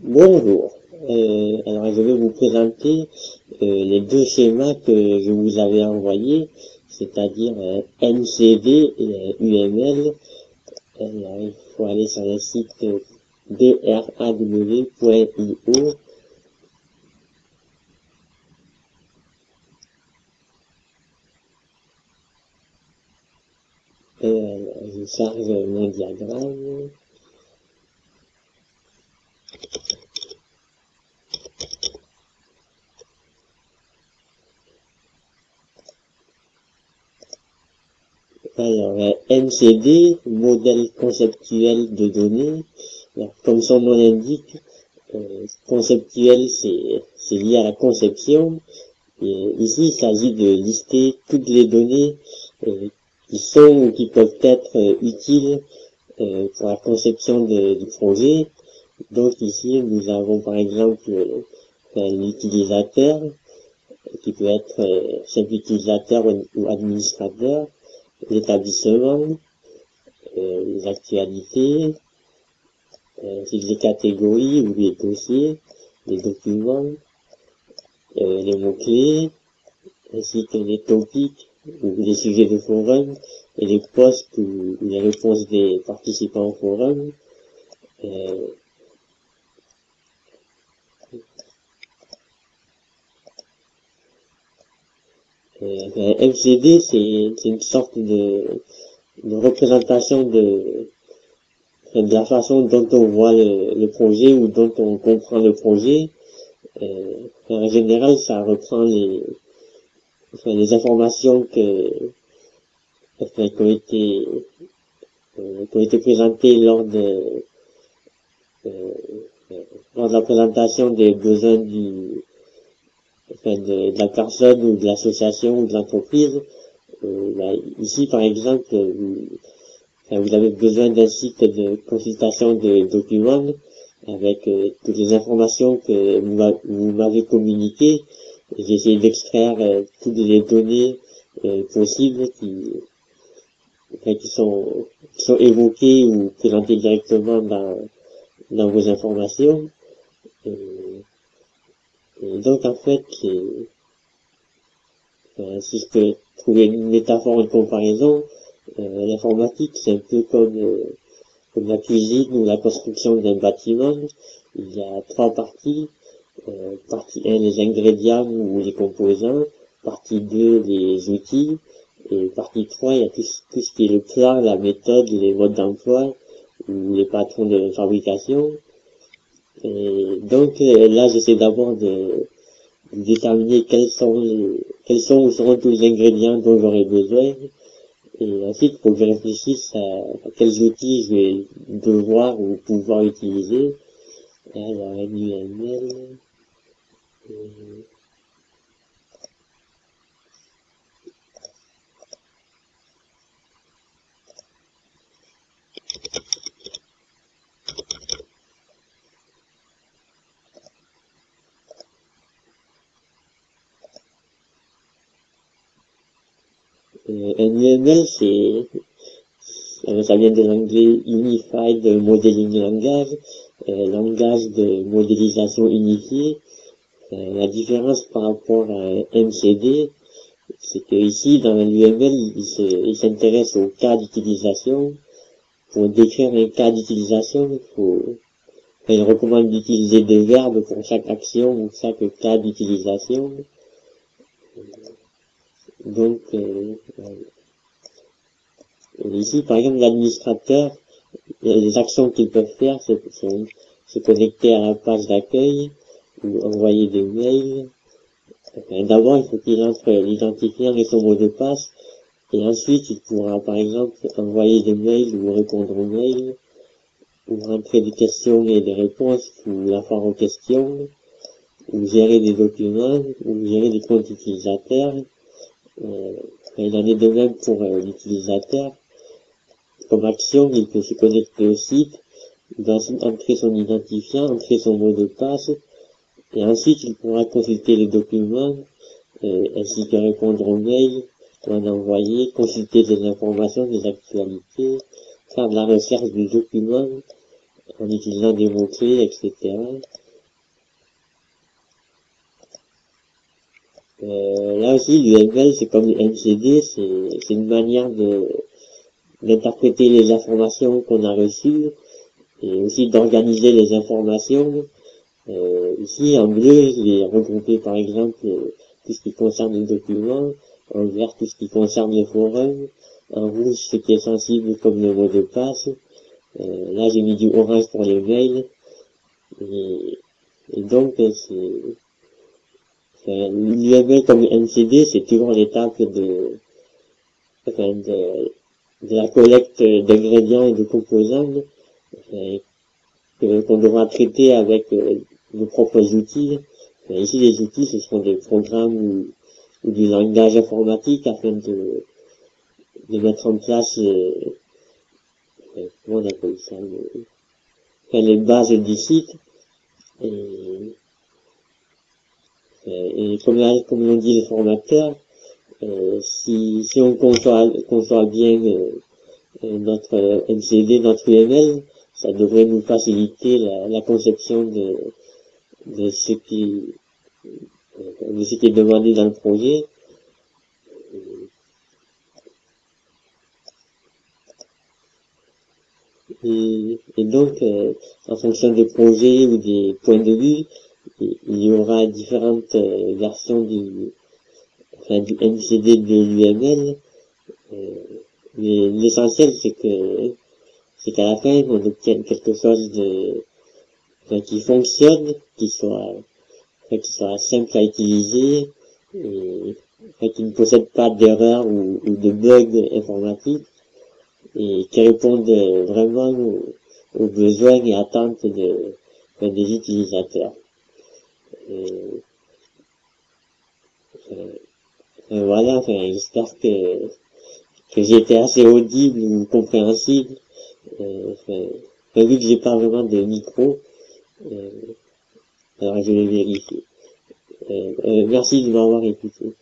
Bonjour. Euh, alors je vais vous présenter euh, les deux schémas que je vous avais envoyés, c'est-à-dire euh, NCD et UML. Alors, il faut aller sur le site draw.io. je charge mon diagramme. Alors, MCD, modèle conceptuel de données, comme son nom l'indique, euh, conceptuel c'est lié à la conception, ici il s'agit de lister toutes les données euh, qui sont ou qui peuvent être euh, utiles pour la conception du projet. Donc ici nous avons par exemple l'utilisateur, qui peut être simple utilisateur ou administrateur, l'établissement, euh, les actualités, euh, les catégories ou les dossiers, les documents, euh, les mots-clés, ainsi que les topics ou les sujets de forum et les posts ou, les réponses des participants au forum. Euh, MCD, c'est une sorte de, de représentation de, de la façon dont on voit le, projet ou dont on comprend le projet. Euh, en général, ça reprend les, les informations que, qui, ont été, euh, qui ont été présentées lors de, euh, lors de la présentation des besoins du, de, la personne ou de l'association ou de l'entreprise. Euh, bah, ici, par exemple, vous, avez besoin d'un site de consultation de documents avec euh, toutes les informations que vous m'avez communiquées. J'ai essayé d'extraire euh, toutes les données possibles qui, qui, sont, qui sont évoquées ou présentées directement dans, dans vos informations. Donc en fait, euh, si je peux trouver une métaphore, une comparaison, euh, l'informatique c'est un peu comme, euh, comme la cuisine ou la construction d'un bâtiment. Il y a trois parties. Euh, partie 1, les ingrédients ou les composants. Partie 2, les outils. Et partie 3, il y a tout, tout ce qui est le plan, la méthode, les modes d'emploi ou les patrons de fabrication. Et donc euh, là, j'essaie d'abord de, déterminer quels sont quels sont ou seront tous les ingrédients dont j'aurai besoin. Et ensuite, faut que je réfléchisse à, quels outils je vais devoir ou pouvoir utiliser. Alors, MUML. Euh, UML, c'est, ça vient de l'anglais Unified Modeling Language, euh, langage de modélisation unifiée. Euh, la différence par rapport à MCD, c'est que ici, dans l'UML, il s'intéresse au cas d'utilisation. Pour décrire un cas d'utilisation, il faut, il recommande d'utiliser des verbes pour chaque action ou chaque cas d'utilisation. Donc, euh, ici, par exemple, l'administrateur, les actions qu'il peut faire, c'est se connecter à la page d'accueil ou envoyer des mails. D'abord, il faut qu'il entre l'identifiant et son mot de passe, et ensuite, il pourra, par exemple, envoyer des mails ou répondre aux mails, ou rentrer des questions et des réponses, ou la faire aux questions, ou gérer des documents, ou gérer des comptes utilisateurs, euh, il en est de même pour euh, l'utilisateur. Comme action, il peut se connecter au site, il va entrer son identifiant, entrer son mot de passe, et ensuite il pourra consulter les documents, euh, ainsi que répondre aux mails en envoyer, consulter des informations, des actualités, faire de la recherche du document, en utilisant des mots-clés, etc. Euh, là aussi, l'UML, c'est comme le MCD, c'est une manière d'interpréter les informations qu'on a reçues et aussi d'organiser les informations. Euh, ici, en bleu, je vais regrouper par exemple tout ce qui concerne le document, en vert tout ce qui concerne le forum, en rouge ce qui est sensible comme le mot de passe. Euh, là, j'ai mis du orange pour les mails. Et donc, c'est L'UML comme NCD, c'est toujours l'étape de, de, la collecte d'ingrédients et de composants qu'on devra traiter avec euh, nos propres outils. ici, les outils, ce seront des programmes ou, du langage informatique afin de, de mettre en place, euh, euh, comment on appelle ça, les bases du site. Et, euh, et comme, l'ont dit les formateurs, euh, si, on conçoit, bien euh, notre MCD, notre UML, ça devrait nous faciliter la, conception de, ce qui est demandé dans le projet. Et, et donc, en fonction des projets ou des points de vue, il y aura différentes euh, versions du, enfin, du MCD de l'UML. Euh, mais l'essentiel, c'est que, c'est qu'à la fin, on obtienne quelque chose de, qui fonctionne, qui soit, qui soit simple à utiliser, et qui ne possède pas d'erreurs ou, de bugs informatiques, et qui réponde vraiment aux, besoins et attentes de, des utilisateurs. Euh, euh, voilà, j'espère que, que été assez audible ou compréhensible. Euh, vu que j'ai pas vraiment de micro, euh, alors je vais vérifier. merci de m'avoir écouté.